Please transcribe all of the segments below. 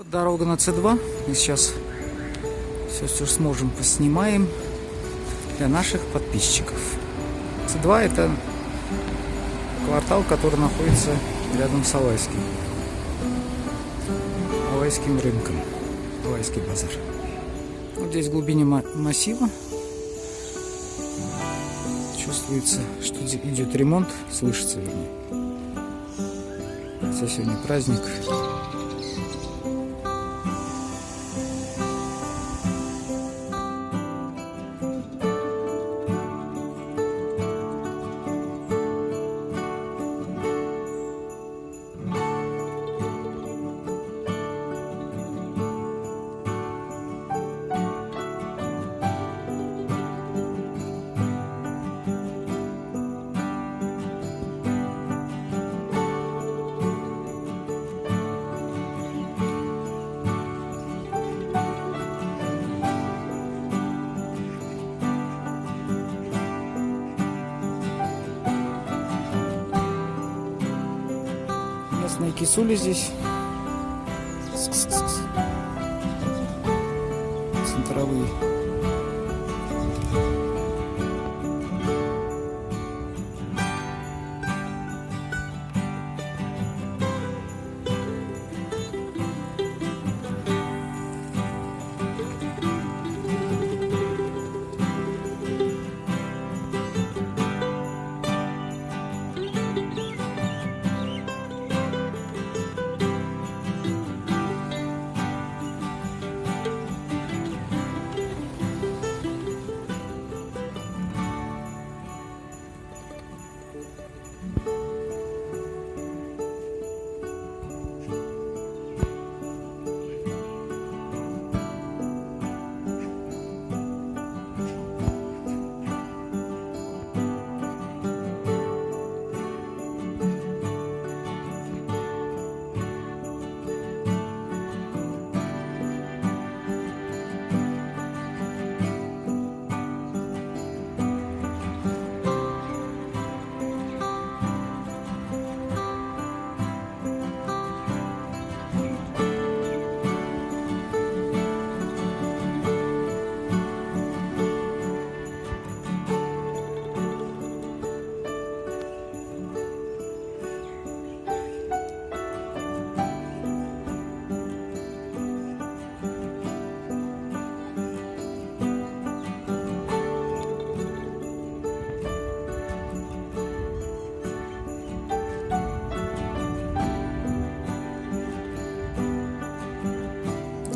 Вот дорога на С2. Мы сейчас все, что сможем, поснимаем для наших подписчиков. С2 это квартал, который находится рядом с Алайским. Алайским рынком. Алайский базар. Вот здесь в глубине массива чувствуется, что идет ремонт, слышится вернее. Хотя сегодня праздник. Кисули здесь. Центровые.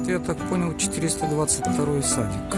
это, я так понял, 422 садик.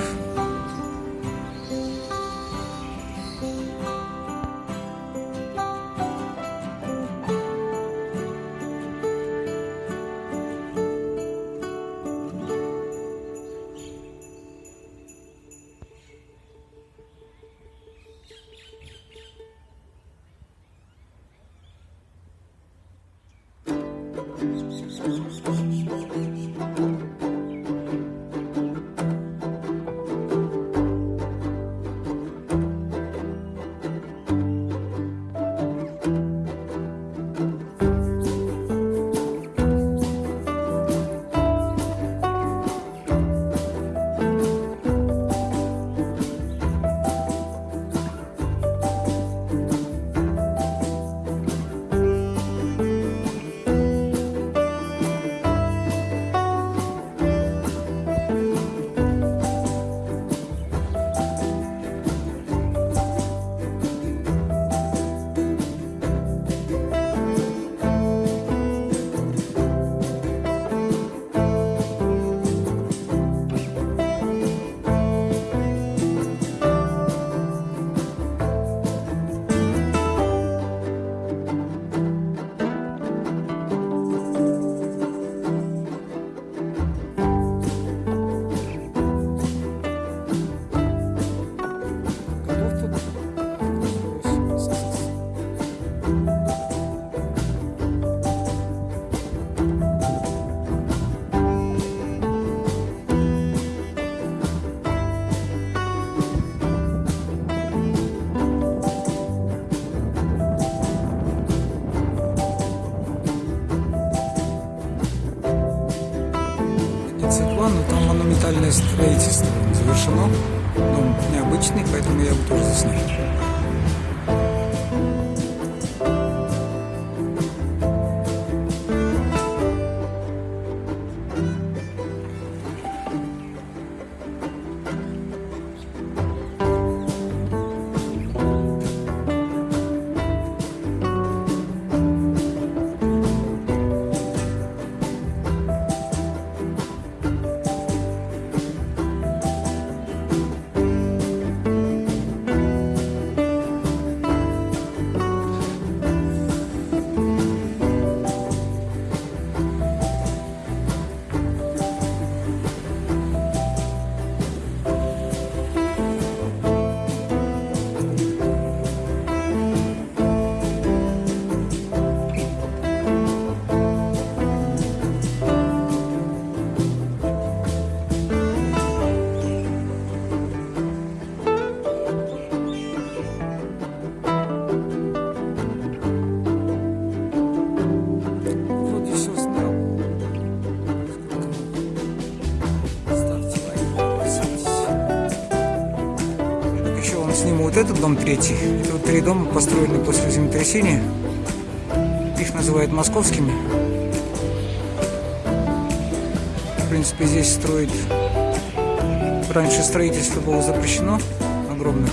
32, но там монументальное строительство завершено. Дом необычный, поэтому я его тоже заснял. Сниму вот этот дом третий. Это вот три дома построены после землетрясения. Их называют московскими. В принципе, здесь строить... Раньше строительство было запрещено огромных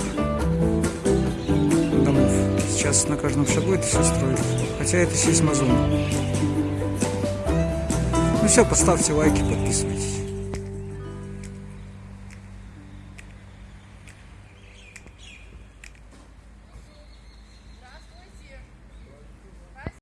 домов. Сейчас на каждом шагу это все строят. Хотя это сейсмозона. Ну все, поставьте лайки, подписывайтесь.